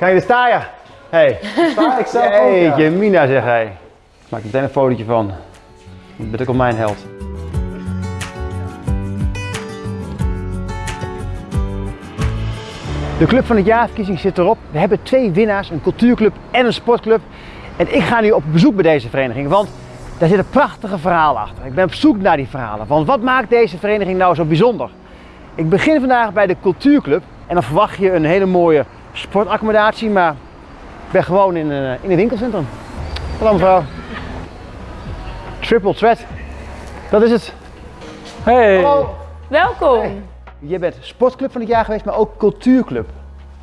Kan je er staan, ja? Hey. Sta ik zelf ook, ja. Jeetje, Mina zeg hij. Ik maak er meteen een fotootje van. Je bent ook al mijn held. De Club van het Jaarverkiezing zit erop. We hebben twee winnaars, een cultuurclub en een sportclub. En ik ga nu op bezoek bij deze vereniging, want daar zit een prachtige verhaal achter. Ik ben op zoek naar die verhalen. Want wat maakt deze vereniging nou zo bijzonder? Ik begin vandaag bij de cultuurclub en dan verwacht je een hele mooie sportaccommodatie, maar ik ben gewoon in een, in een winkelcentrum. Hallo mevrouw. Triple Threat. Dat is het. Hey. Hallo. Welkom. Je bent sportclub van het jaar geweest, maar ook cultuurclub. Dat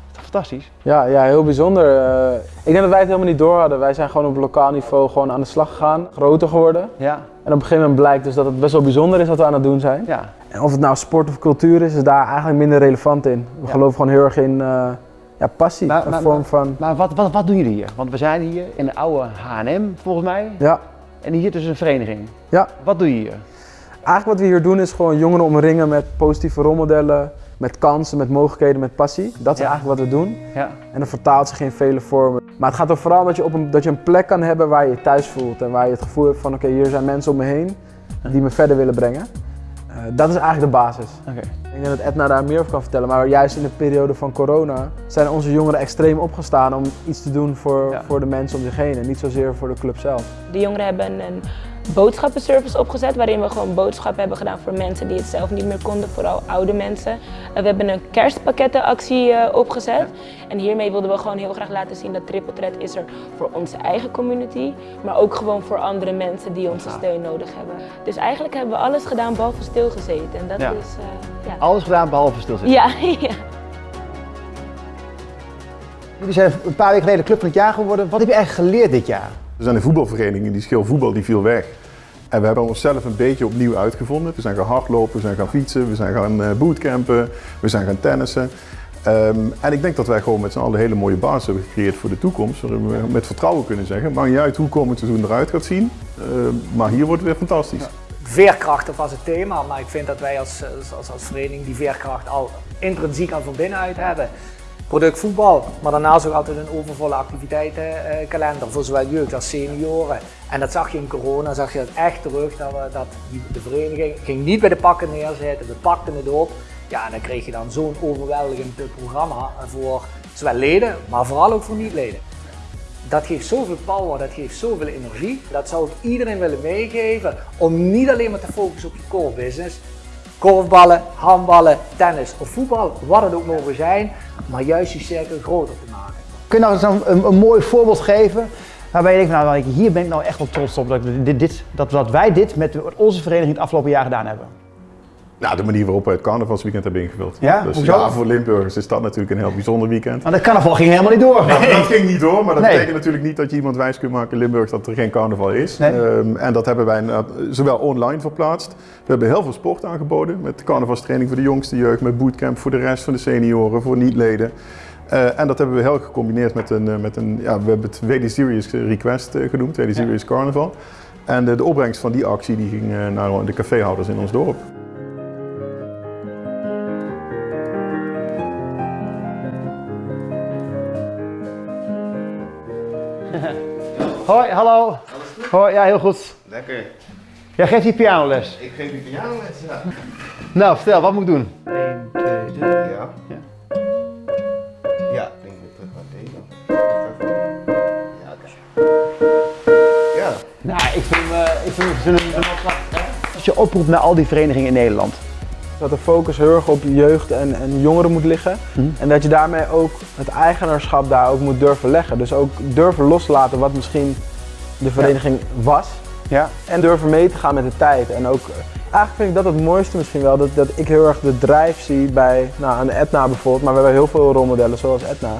is toch fantastisch? Ja, ja, heel bijzonder. Eh, ik denk dat wij het helemaal niet door hadden. Wij zijn gewoon op lokaal niveau gewoon aan de slag gegaan, groter geworden. Ja. En op een gegeven moment blijkt dus dat het best wel bijzonder is wat we aan het doen zijn. Ja. En of het nou sport of cultuur is, is daar eigenlijk minder relevant in. We Ja. geloven gewoon heel erg in eh, ja, passie, Maar- een maar- vorm van... Maar wat, wat, wat doen jullie hier? Want we zijn hier in de oude H&M volgens mij. Ja, En hier dus een vereniging. ja. Wat doe je hier? Eigenlijk wat we hier doen is gewoon jongeren omringen met positieve rolmodellen, met kansen, met mogelijkheden, met passie. Dat is Ja. eigenlijk wat we doen. Ja. En dat vertaalt zich in vele vormen. Maar het gaat er vooral om dat je, op een, dat je een plek kan hebben waar je je thuis voelt. En waar je het gevoel hebt van oké, hier zijn mensen om me heen die me verder willen brengen. Eh, dat is eigenlijk de basis. Oké. Ik denk dat Edna daar meer over kan vertellen. Maar juist in de periode van corona zijn onze jongeren extreem opgestaan om iets te doen voor, Ja. voor de mensen om zich heen. En niet zozeer voor de club zelf. De jongeren hebben een boodschappenservice opgezet waarin we gewoon boodschappen hebben gedaan voor mensen die het zelf niet meer konden, vooral oude mensen. En we hebben een kerstpakkettenactie eh, opgezet en hiermee wilden we gewoon heel graag laten zien dat Triple Threat is er voor onze eigen community, maar ook gewoon voor andere mensen die onze steun nodig hebben. Dus eigenlijk hebben we alles gedaan behalve stilgezeten en dat Ja. is, eh, ja. Alles gedaan behalve stilzitten. Ja, ja. Jullie zijn een paar weken geleden club van het jaar geworden. Wat heb je eigenlijk geleerd dit jaar? Er zijn een voetbalvereniging die schil voetbal die viel weg. En we hebben onszelf een beetje opnieuw uitgevonden. We zijn gaan hardlopen, we zijn gaan fietsen, we zijn gaan eh, bootcampen, we zijn gaan tennissen. Ehm, en ik denk dat wij gewoon met z'n allen hele mooie basis hebben gecreëerd voor de toekomst. Waarin we met vertrouwen kunnen zeggen, maakt niet uit hoe komend seizoen eruit gaat zien. Ehm, maar hier wordt het weer fantastisch. veerkracht was het thema, maar ik vind dat wij als, als, als vereniging die veerkracht al intrinsiek al van binnenuit hebben. Product voetbal, maar daarnaast ook altijd een overvolle activiteitenkalender voor zowel jeugd als senioren. En dat zag je in corona, zag je dat echt terug, dat, de vereniging ging niet bij de pakken neerzitten, we pakten het op. Ja, en dan kreeg je dan zo'n overweldigend eh, programma voor zowel leden, maar vooral ook voor niet-leden. Dat geeft zoveel power, dat geeft zoveel energie. Dat zou ik iedereen willen meegeven om niet alleen maar te focussen op je core business. Korfballen, handballen, tennis of voetbal, wat het ook mogen zijn, maar juist je cirkel groter te maken. Kun je nou een, een, mooi voorbeeld geven waarbij je denkt, van, nou, hier ben ik nou echt wel trots op dat, dit, dat, dat wij dit met onze vereniging het afgelopen jaar gedaan hebben? Nou, de manier waarop we het carnavalsweekend hebben ingevuld. Ja? Dus Hoezo? ja, voor Limburgers is dat natuurlijk een heel bijzonder weekend. Want de carnaval ging helemaal niet door. dat ging niet door, maar dat Nee. betekent natuurlijk niet dat je iemand wijs kunt maken in Limburg dat er geen carnaval is. Nee. Ehm, en dat hebben wij inderdaad zowel online verplaatst. We hebben heel veel sport aangeboden met carnavalstraining voor de jongste jeugd, met bootcamp voor de rest van de senioren, voor niet-leden. Eh, en dat hebben we heel gecombineerd met een, eh, met een ja, we hebben het WD Series Request eh, genoemd, WD Series Carnaval. En de, de opbrengst van die actie die ging naar de caféhouders in ons dorp. Hoi, hallo. Hoi, ja, heel goed. Lekker. Jij geeft die pianoles. Ik geef je pianoles, ja. Nou, vertel, wat moet ik doen? 1, 2, 3, ja. Ja, ik denk dat terug naar. Ja, oké. Ja. Nou, ik vind, eh ik vind, ik vind hem prachtig. Als je oproept naar al die verenigingen in Nederland. Dat de focus heel erg op jeugd en, en jongeren moet liggen. Mhm. En dat je daarmee ook het eigenaarschap daar ook moet durven leggen. Dus ook durven loslaten wat misschien de vereniging was. Ja. En durven mee te gaan met de tijd. En ook, eigenlijk vind ik dat het mooiste misschien wel. Dat, dat ik heel erg de drive zie bij, nou aan Etna bijvoorbeeld. Maar we hebben heel veel rolmodellen zoals Etna.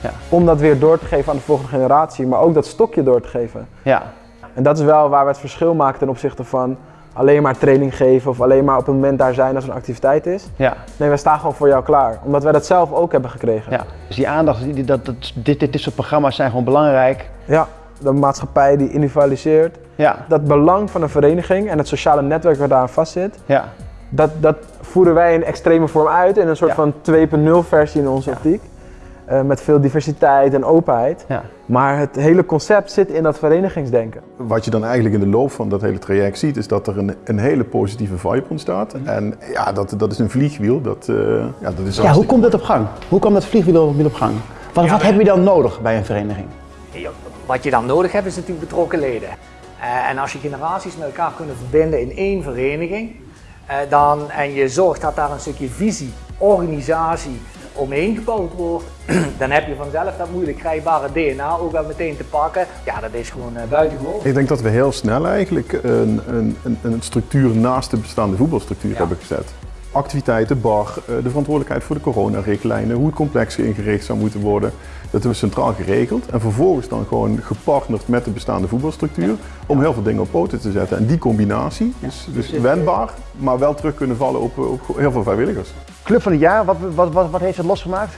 Ja. Om dat weer door te geven aan de volgende generatie. Maar ook dat stokje door te geven. Ja. En dat is wel waar we het verschil maken ten opzichte van alleen maar training geven. Of alleen maar op het moment daar zijn als er een activiteit is. Ja. Nee, wij staan gewoon voor jou klaar. Omdat wij dat zelf ook hebben gekregen. ja. Dus die aandacht, die, dat, dat, dit, dit, dit soort programma's zijn gewoon belangrijk. Ja, de maatschappij die individualiseert. Ja. Dat belang van een vereniging en het sociale netwerk waar daaraan vastzit. Ja. Dat, dat voeren wij in extreme vorm uit in een soort Ja. van 2.0 versie in onze optiek. Eh, met veel diversiteit en openheid. Ja. Maar het hele concept zit in dat verenigingsdenken. Wat je dan eigenlijk in de loop van dat hele traject ziet, is dat er een, een hele positieve vibe ontstaat. En ja, dat, dat is een vliegwiel. Dat, eh, ja, dat is Ja, hoe komt dat op gang? Hoe komt dat vliegwiel op gang? Wat, wat heb je dan nodig bij een vereniging? Wat je dan nodig hebt is natuurlijk betrokken leden. Eh, en als je generaties met elkaar kunnen verbinden in één vereniging, eh, dan, en je zorgt dat daar een stukje visie, organisatie omheen gebouwd wordt, dan heb je vanzelf dat moeilijk krijgbare DNA ook wel meteen te pakken. Ja, dat is gewoon uh, buitengewoon. Ik denk dat we heel snel eigenlijk een, een, een, structuur naast de bestaande voetbalstructuur hebben gezet. Activiteiten, bar, eh, de verantwoordelijkheid voor de coronarichtlijnen, hoe het complex ingericht zou moeten worden. Dat hebben we centraal geregeld en vervolgens dan gewoon gepartnerd met de bestaande voetbalstructuur om heel veel dingen op poten te zetten. En die combinatie, dus, dus wendbaar, maar wel terug kunnen vallen op, op heel veel vrijwilligers. Club van het jaar, wat, wat, wat, wat heeft het losgemaakt?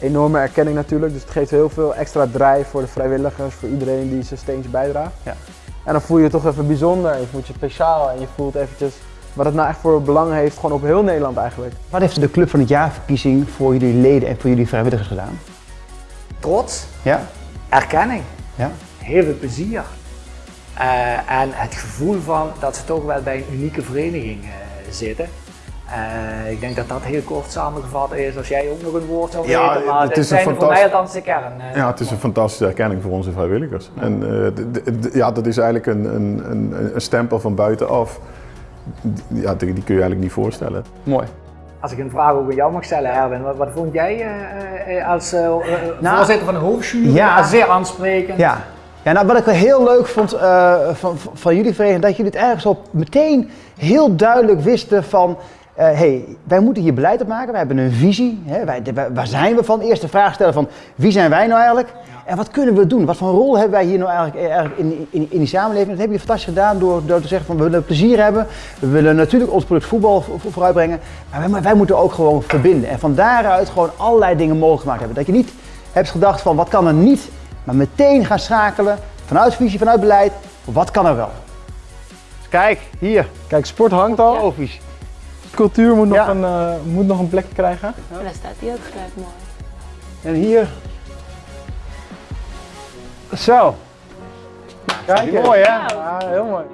Enorme erkenning natuurlijk, dus het geeft heel veel extra drijf voor de vrijwilligers, voor iedereen die zijn steentje bijdraagt. Ja. En dan voel je je toch even bijzonder, je voelt je speciaal en je voelt eventjes wat het nou echt voor belang heeft, gewoon op heel Nederland eigenlijk. Wat heeft de Club van het jaar verkiezing voor jullie leden en voor jullie vrijwilligers gedaan? Trots, Ja? erkenning, Ja? heel veel plezier. Eh, en het gevoel van dat ze toch wel bij een unieke vereniging eh, zitten. Eh, ik denk dat dat heel kort samengevat is als jij ook nog een woord zou Ja, weten, maar het is een zijn voor mij althans de kern. eh. Ja, het is een fantastische erkenning voor onze vrijwilligers. En eh, ja, dat is eigenlijk een, een, een, een stempel van buitenaf. Ja, die, die kun je eigenlijk niet voorstellen. Mooi. Als ik een vraag ook aan jou mag stellen, Erwin, wat, wat vond jij als Nou, voorzitter van de hoofdjury? ja. Ja, zeer aansprekend. Ja. Ja, nou, wat ik wel heel leuk vond eh, van, van- jullie vereniging, dat jullie het eigenlijk zo meteen heel duidelijk wisten van, hey, wij moeten hier beleid op maken, wij hebben een visie, hè, wij, waar zijn we van? Eerst de vraag stellen van, wie zijn wij nou eigenlijk? En wat kunnen we doen? Wat voor rol hebben wij hier nou eigenlijk, eh, eigenlijk in, in, in die samenleving? Dat hebben jullie fantastisch gedaan door, door te zeggen van, we willen plezier hebben, we willen natuurlijk ons product voetbal vo- vo- vooruitbrengen, maar wij, wij moeten ook gewoon verbinden. En van daaruit gewoon allerlei dingen mogelijk gemaakt hebben. Dat je niet hebt gedacht van, wat kan er niet? Maar meteen gaan schakelen vanuit visie, vanuit beleid. Wat kan er wel? Kijk, hier, Kijk, sport hangt al, profies. Cultuur moet nog, Ja. een, eh, moet nog een plekje krijgen. En daar staat hij ook gelijk mooi. En hier. Zo. Kijk, mooi hè? Ja, heel mooi.